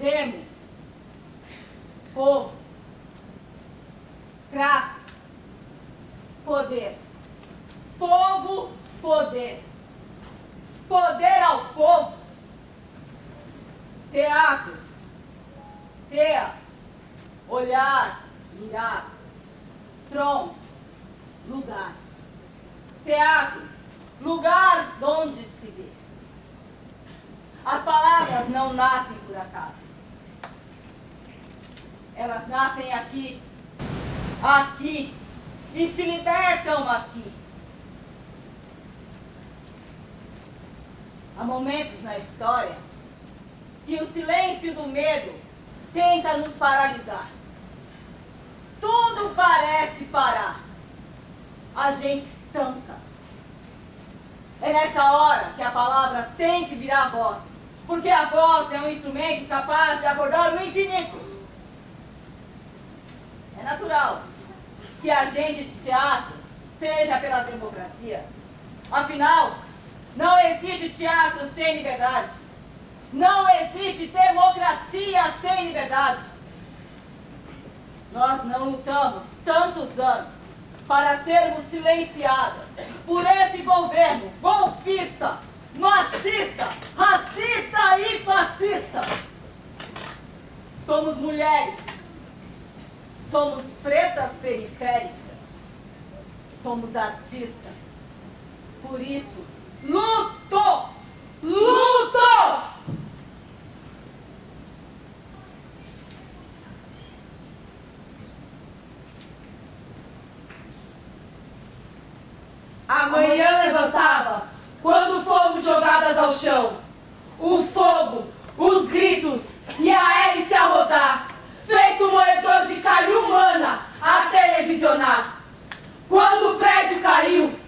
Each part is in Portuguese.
Demo. Povo. Crato. Poder. Povo, poder. Poder ao povo. Teatro. Tea. Olhar. Mirar. Tronco. Lugar. Teatro. Lugar onde se vê. As palavras não nascem por acaso. Elas nascem aqui, aqui, e se libertam aqui. Há momentos na história que o silêncio do medo tenta nos paralisar. Tudo parece parar. A gente estanca. É nessa hora que a palavra tem que virar voz. Porque a voz é um instrumento capaz de abordar o infinito. É natural que a gente de teatro seja pela democracia. Afinal, não existe teatro sem liberdade. Não existe democracia sem liberdade. Nós não lutamos tantos anos para sermos silenciadas por esse governo golpista, machista, racista e fascista. Somos mulheres Somos pretas periféricas. Somos artistas. Por isso, luto! Luto! Amanhã levantava quando fomos jogadas ao chão. O fogo, os gritos e a hélice a rodar feito moedor de carne humana a televisionar. Quando o prédio caiu,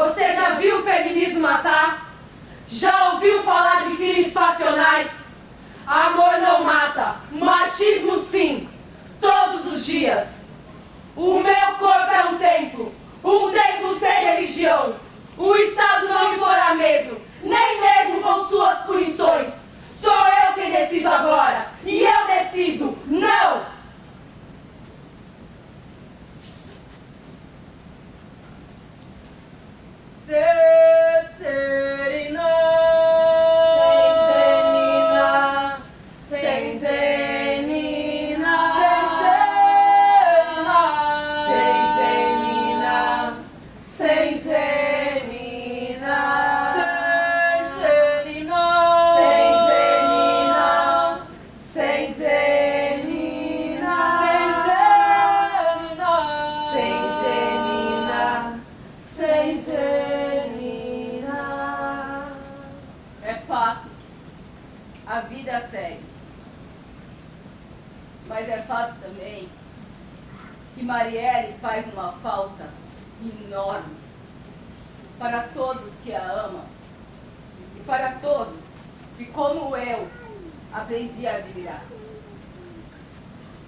Você já viu o feminismo matar? Já ouviu falar de crimes passionais? Amor não mata, machismo sim, todos os dias. O meu corpo é um templo, um templo sem religião. O Estado não me porá medo, nem mesmo com suas punições. Sou eu quem decido agora, e eu decido,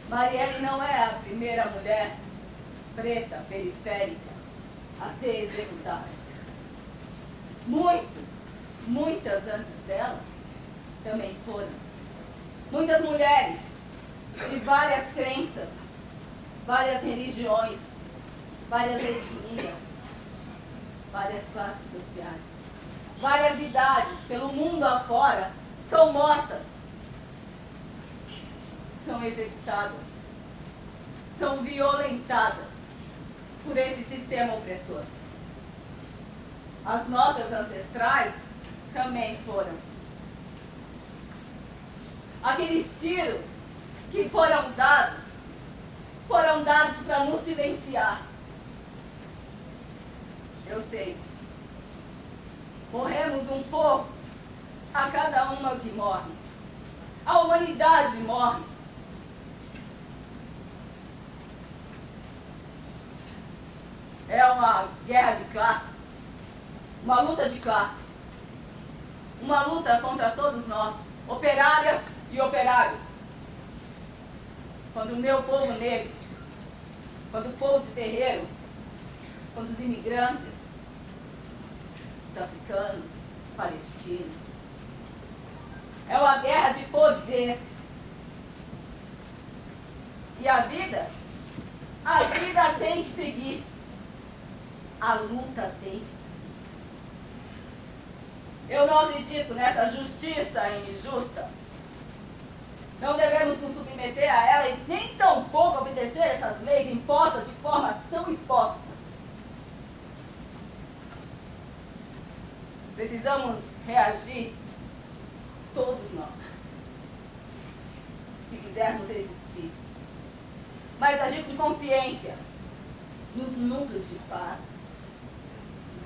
Marielle não é a primeira mulher preta, periférica, a ser executada. Muitas, muitas antes dela também foram. Muitas mulheres de várias crenças várias religiões, várias etnias, várias classes sociais, várias idades pelo mundo afora são mortas, são executadas, são violentadas por esse sistema opressor. As nossas ancestrais também foram. Aqueles tiros que foram dados foram dados para nos silenciar. Eu sei. Morremos um pouco a cada uma que morre. A humanidade morre. É uma guerra de classe, uma luta de classe, uma luta contra todos nós, operárias e operários. Quando o meu povo negro quando o povo de terreiro, quando os imigrantes, os africanos, os palestinos. É uma guerra de poder. E a vida, a vida tem que seguir. A luta tem. Eu não acredito nessa justiça injusta não devemos nos submeter a ela e nem tampouco obedecer essas leis impostas de forma tão hipócrita. Precisamos reagir, todos nós, se quisermos existir. Mas agir com consciência, nos núcleos de paz,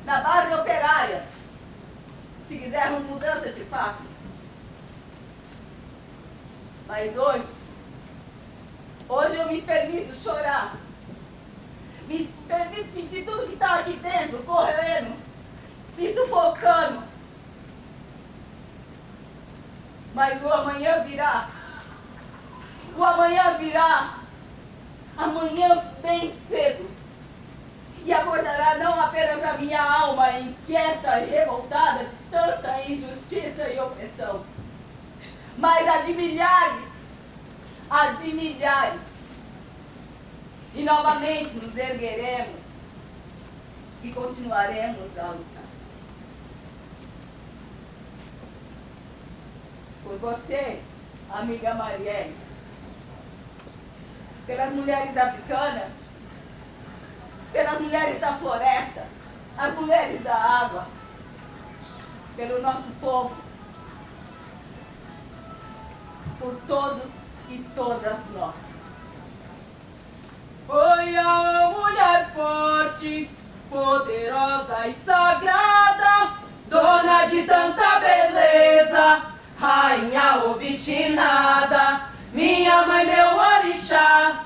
na base operária, se quisermos mudança de fato. Mas hoje, hoje eu me permito chorar. Me permito sentir tudo que está aqui dentro, correndo, me sufocando. Mas o amanhã virá. O amanhã virá. Amanhã bem cedo. E acordará não apenas a minha alma inquieta e revoltada de tanta injustiça e opressão mas a de milhares, a de milhares. E novamente nos ergueremos e continuaremos a lutar. Por você, amiga Marielle, pelas mulheres africanas, pelas mulheres da floresta, as mulheres da água, pelo nosso povo, por todos e todas nós. Foi a mulher forte, poderosa e sagrada, dona de tanta beleza, rainha obstinada, minha mãe, meu orixá.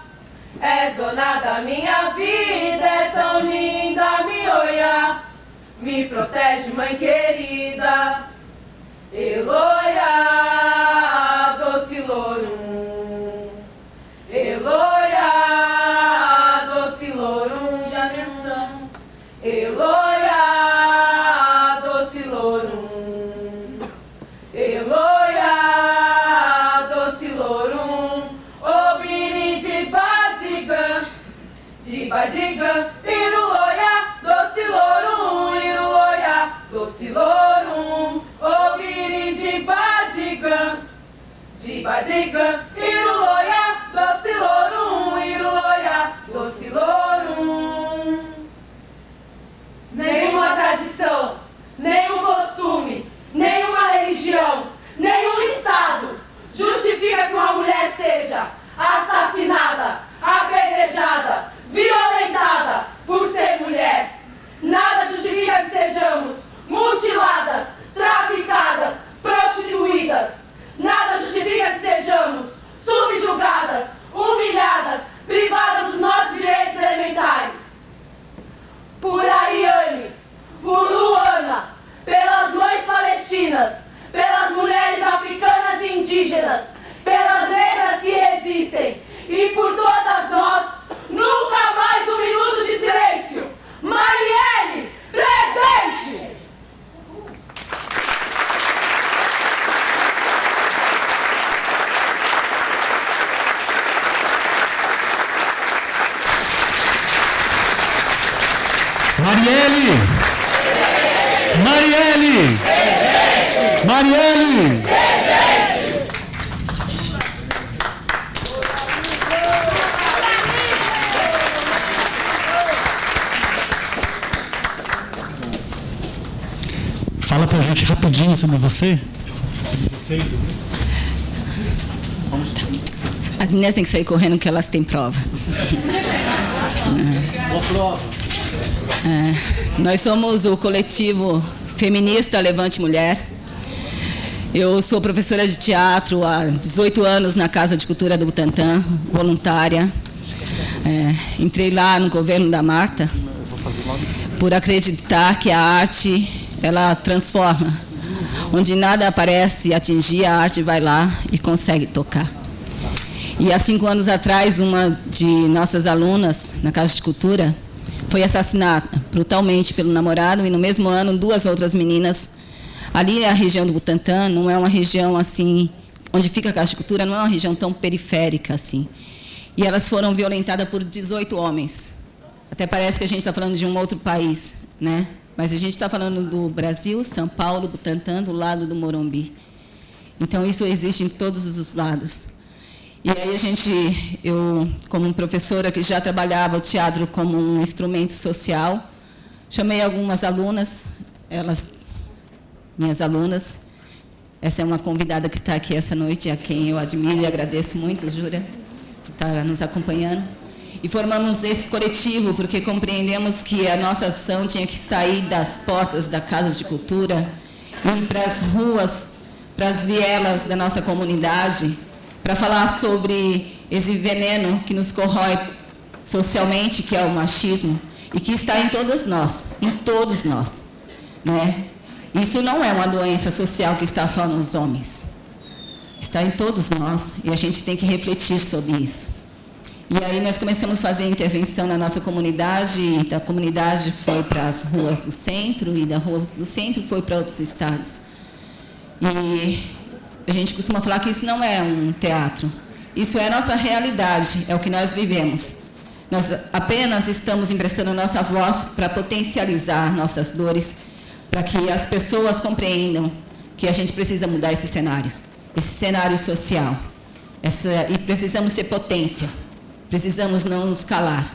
És dona da minha vida, Me protege, mãe querida. Eloia, de badigan. Iruloia, people rapidinho sobre você. As meninas têm que sair correndo que elas têm prova. Boa prova. É, nós somos o coletivo feminista Levante Mulher. Eu sou professora de teatro há 18 anos na Casa de Cultura do Butantã, voluntária. É, entrei lá no governo da Marta por acreditar que a arte ela transforma. Onde nada aparece atingir, a arte vai lá e consegue tocar. E há cinco anos atrás, uma de nossas alunas na Casa de Cultura foi assassinada brutalmente pelo namorado e no mesmo ano duas outras meninas. Ali a região do Butantã não é uma região assim, onde fica a Casa de Cultura, não é uma região tão periférica assim. E elas foram violentadas por 18 homens. Até parece que a gente está falando de um outro país, né? Mas a gente está falando do Brasil, São Paulo, Butantã, do lado do Morumbi. Então isso existe em todos os lados. E aí a gente, eu, como professora que já trabalhava o teatro como um instrumento social, chamei algumas alunas, elas, minhas alunas, essa é uma convidada que está aqui essa noite, a quem eu admiro e agradeço muito, Jura, por estar nos acompanhando. E formamos esse coletivo porque compreendemos que a nossa ação tinha que sair das portas da Casa de Cultura, ir para as ruas, para as vielas da nossa comunidade, para falar sobre esse veneno que nos corrói socialmente, que é o machismo, e que está em todas nós, em todos nós. Né? Isso não é uma doença social que está só nos homens. Está em todos nós e a gente tem que refletir sobre isso. E aí nós começamos a fazer intervenção na nossa comunidade, e da comunidade foi para as ruas do centro, e da rua do centro foi para outros estados. E a gente costuma falar que isso não é um teatro. Isso é a nossa realidade, é o que nós vivemos. Nós apenas estamos emprestando nossa voz para potencializar nossas dores, para que as pessoas compreendam que a gente precisa mudar esse cenário, esse cenário social. Essa, e precisamos ser potência, precisamos não nos calar.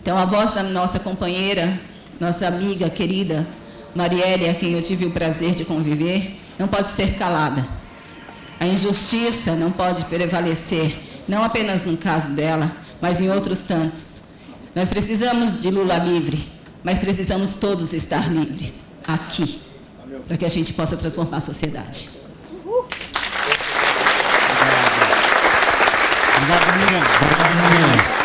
Então, a voz da nossa companheira, nossa amiga querida, Marielle, a quem eu tive o prazer de conviver, não pode ser calada. A injustiça não pode prevalecer, não apenas no caso dela, mas em outros tantos. Nós precisamos de Lula livre, mas precisamos todos estar livres, aqui, para que a gente possa transformar a sociedade. Thank you.